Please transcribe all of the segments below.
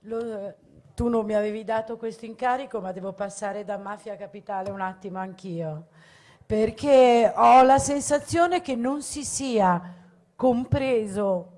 Lo, tu non mi avevi dato questo incarico, ma devo passare da Mafia Capitale un attimo anch'io, perché ho la sensazione che non si sia compreso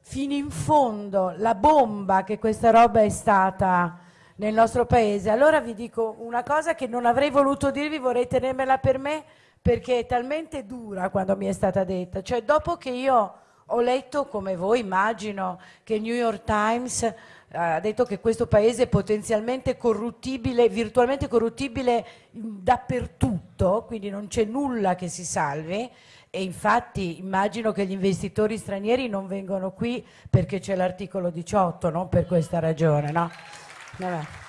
fino in fondo la bomba che questa roba è stata nel nostro paese. Allora vi dico una cosa che non avrei voluto dirvi, vorrei tenermela per me perché è talmente dura quando mi è stata detta. Cioè dopo che io ho letto, come voi immagino, che il New York Times ha detto che questo paese è potenzialmente corruttibile, virtualmente corruttibile dappertutto, quindi non c'è nulla che si salvi, e infatti immagino che gli investitori stranieri non vengono qui perché c'è l'articolo 18, non per questa ragione, no? Vabbè.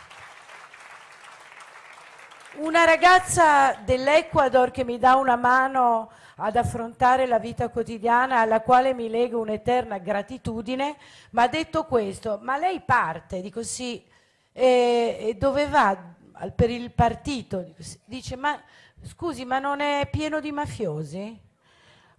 Una ragazza dell'Ecuador che mi dà una mano ad affrontare la vita quotidiana alla quale mi lega un'eterna gratitudine, mi ha detto questo, ma lei parte, dico sì, e, e dove va? Per il partito, dice ma scusi ma non è pieno di mafiosi?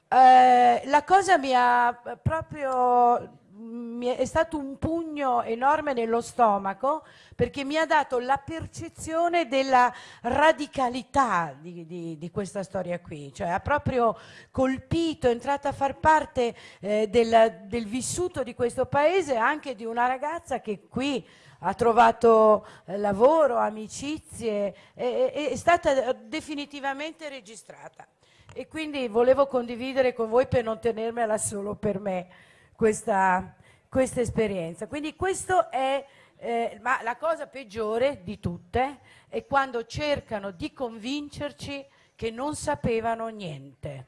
Eh, la cosa mi ha proprio mi è stato un pugno enorme nello stomaco perché mi ha dato la percezione della radicalità di, di, di questa storia qui, cioè ha proprio colpito, è entrata a far parte eh, del, del vissuto di questo paese anche di una ragazza che qui ha trovato eh, lavoro, amicizie, è, è, è stata definitivamente registrata. E quindi volevo condividere con voi per non tenermela solo per me questa, questa esperienza. Quindi questo è, eh, ma la cosa peggiore di tutte è quando cercano di convincerci che non sapevano niente.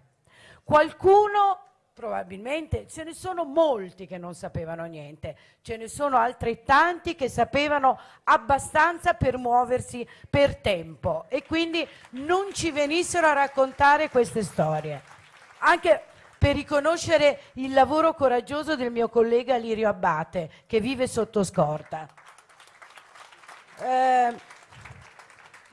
Qualcuno probabilmente ce ne sono molti che non sapevano niente, ce ne sono altrettanti che sapevano abbastanza per muoversi per tempo e quindi non ci venissero a raccontare queste storie. Anche per riconoscere il lavoro coraggioso del mio collega Lirio Abbate, che vive sotto scorta. Eh,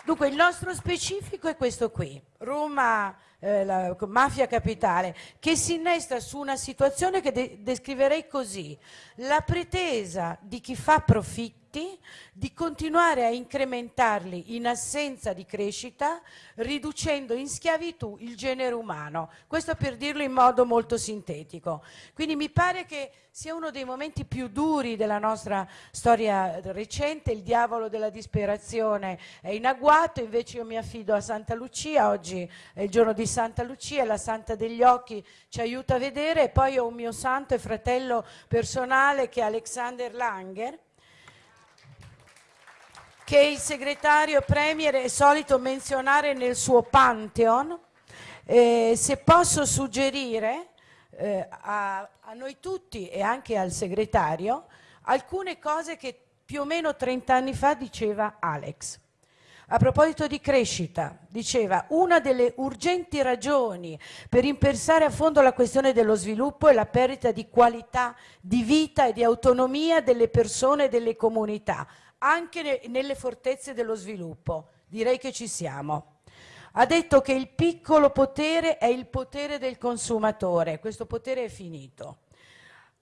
dunque, il nostro specifico è questo qui. Roma eh, la mafia capitale, che si innesta su una situazione che de descriverei così, la pretesa di chi fa profitti di continuare a incrementarli in assenza di crescita, riducendo in schiavitù il genere umano. Questo per dirlo in modo molto sintetico. Quindi mi pare che sia uno dei momenti più duri della nostra storia recente, il diavolo della disperazione è in agguato, invece io mi affido a Santa Lucia, oggi è il giorno di Santa Lucia, la Santa degli Occhi ci aiuta a vedere e poi ho un mio santo e fratello personale che è Alexander Langer, che il segretario Premier è solito menzionare nel suo Pantheon. Eh, se posso suggerire eh, a, a noi tutti e anche al segretario alcune cose che più o meno 30 anni fa diceva Alex. A proposito di crescita, diceva una delle urgenti ragioni per impensare a fondo la questione dello sviluppo è la perdita di qualità di vita e di autonomia delle persone e delle comunità, anche ne nelle fortezze dello sviluppo. Direi che ci siamo. Ha detto che il piccolo potere è il potere del consumatore, questo potere è finito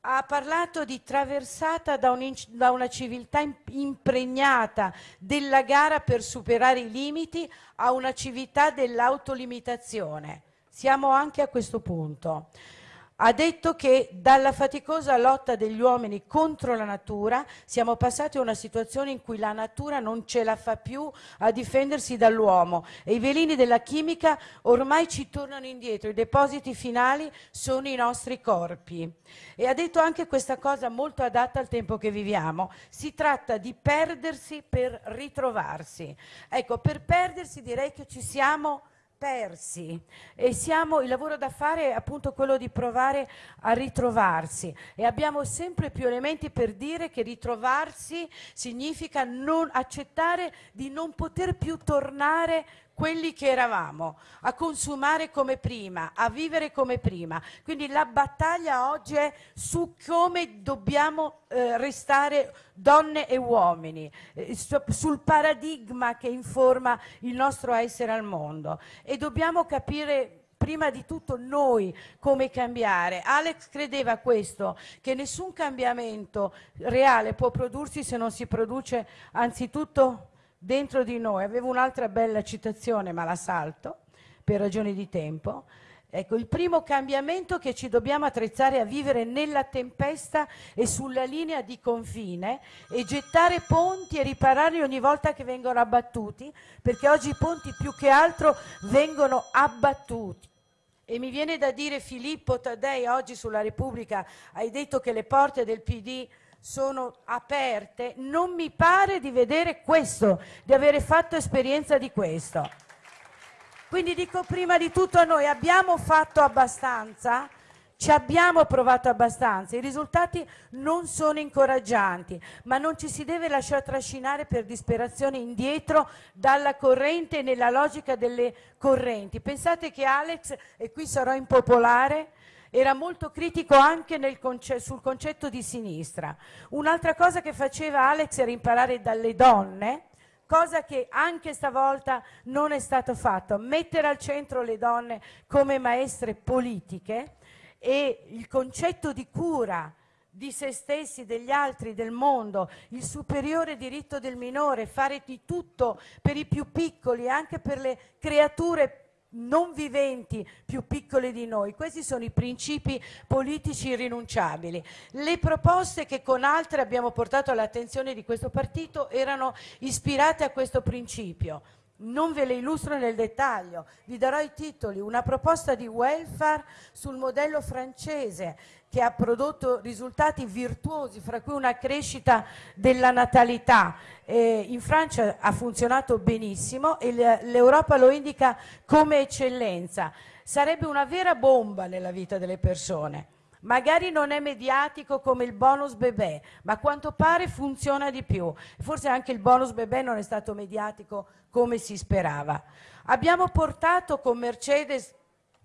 ha parlato di traversata da, un, da, una civiltà impregnata della gara per superare i limiti a una civiltà dell'autolimitazione. Siamo anche a questo punto ha detto che dalla faticosa lotta degli uomini contro la natura siamo passati a una situazione in cui la natura non ce la fa più a difendersi dall'uomo e i veleni della chimica ormai ci tornano indietro, i depositi finali sono i nostri corpi. E ha detto anche questa cosa molto adatta al tempo che viviamo, si tratta di perdersi per ritrovarsi. Ecco, per perdersi direi che ci siamo persi. E siamo, il lavoro da fare è appunto quello di provare a ritrovarsi. E abbiamo sempre più elementi per dire che ritrovarsi significa non accettare di non poter più tornare quelli che eravamo, a consumare come prima, a vivere come prima. Quindi la battaglia oggi è su come dobbiamo eh, restare donne e uomini, eh, sul paradigma che informa il nostro essere al mondo e dobbiamo capire prima di tutto noi come cambiare. Alex credeva questo, che nessun cambiamento reale può prodursi se non si produce anzitutto dentro di noi. Avevo un'altra bella citazione, ma la salto per ragioni di tempo. Ecco, il primo cambiamento che ci dobbiamo attrezzare a vivere nella tempesta e sulla linea di confine e gettare ponti e ripararli ogni volta che vengono abbattuti, perché oggi i ponti più che altro vengono abbattuti. E mi viene da dire Filippo Taddei oggi sulla Repubblica, hai detto che le porte del PD sono aperte, non mi pare di vedere questo, di avere fatto esperienza di questo. Quindi dico prima di tutto a noi, abbiamo fatto abbastanza? Ci abbiamo provato abbastanza, i risultati non sono incoraggianti, ma non ci si deve lasciare trascinare per disperazione indietro dalla corrente e nella logica delle correnti. Pensate che Alex, e qui sarò impopolare, era molto critico anche conce sul concetto di sinistra. Un'altra cosa che faceva Alex era imparare dalle donne, cosa che anche stavolta non è stato fatto, mettere al centro le donne come maestre politiche e il concetto di cura di se stessi, degli altri, del mondo, il superiore diritto del minore, fare di tutto per i più piccoli, anche per le creature non viventi più piccole di noi. Questi sono i principi politici irrinunciabili. Le proposte che con altre abbiamo portato all'attenzione di questo partito erano ispirate a questo principio. Non ve le illustro nel dettaglio, vi darò i titoli. Una proposta di welfare sul modello francese che ha prodotto risultati virtuosi, fra cui una crescita della natalità. Eh, in Francia ha funzionato benissimo e l'Europa lo indica come eccellenza. Sarebbe una vera bomba nella vita delle persone. Magari non è mediatico come il bonus bebè, ma a quanto pare funziona di più. Forse anche il bonus bebè non è stato mediatico come si sperava. Abbiamo portato con Mercedes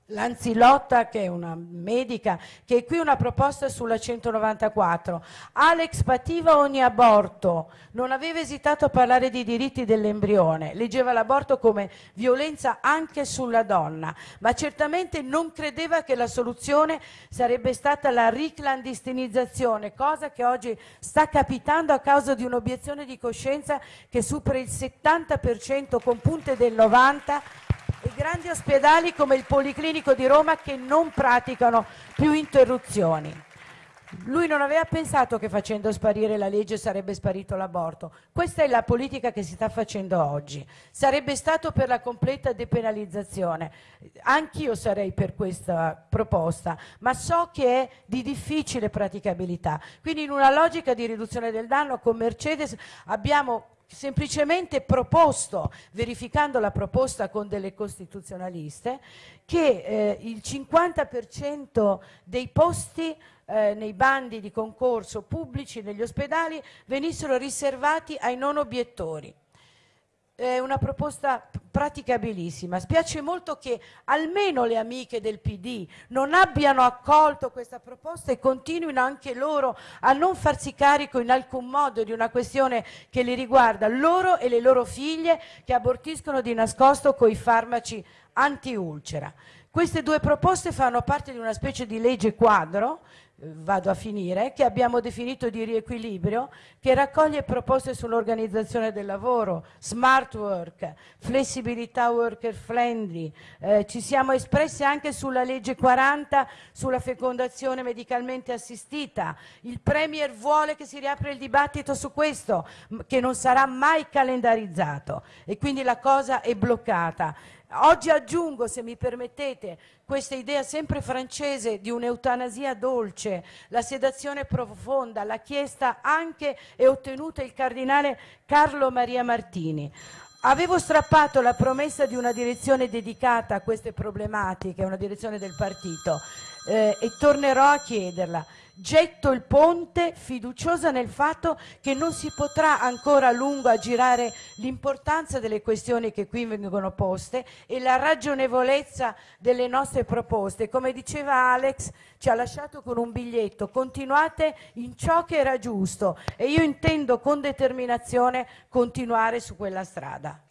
Lanzilotta, che è una medica, che è qui una proposta sulla 194. Alex pativa ogni aborto, non aveva esitato a parlare di diritti dell'embrione, leggeva l'aborto come violenza anche sulla donna, ma certamente non credeva che la soluzione sarebbe stata la riclandestinizzazione, cosa che oggi sta capitando a causa di un'obiezione di coscienza che supera il 70% con punte del 90% e grandi ospedali come il Policlinico di Roma che non praticano più interruzioni. Lui non aveva pensato che facendo sparire la legge sarebbe sparito l'aborto. Questa è la politica che si sta facendo oggi. Sarebbe stato per la completa depenalizzazione. Anch'io sarei per questa proposta, ma so che è di difficile praticabilità. Quindi in una logica di riduzione del danno con Mercedes abbiamo semplicemente proposto, verificando la proposta con delle costituzionaliste, che eh, il 50% dei posti eh, nei bandi di concorso pubblici negli ospedali venissero riservati ai non obiettori è una proposta praticabilissima. Spiace molto che almeno le amiche del PD non abbiano accolto questa proposta e continuino anche loro a non farsi carico in alcun modo di una questione che li riguarda loro e le loro figlie che abortiscono di nascosto con i farmaci anti-ulcera. Queste due proposte fanno parte di una specie di legge quadro vado a finire, che abbiamo definito di riequilibrio, che raccoglie proposte sull'organizzazione del lavoro, smart work, flessibilità worker friendly, eh, ci siamo espressi anche sulla legge 40 sulla fecondazione medicalmente assistita, il Premier vuole che si riapra il dibattito su questo, che non sarà mai calendarizzato e quindi la cosa è bloccata. Oggi aggiungo, se mi permettete, questa idea sempre francese di un'eutanasia dolce, la sedazione profonda, l'ha chiesta anche e ottenuta il cardinale Carlo Maria Martini. Avevo strappato la promessa di una direzione dedicata a queste problematiche, una direzione del partito, eh, e tornerò a chiederla. Getto il ponte fiduciosa nel fatto che non si potrà ancora a lungo aggirare l'importanza delle questioni che qui vengono poste e la ragionevolezza delle nostre proposte. Come diceva Alex, ci ha lasciato con un biglietto, continuate in ciò che era giusto e io intendo con determinazione continuare su quella strada.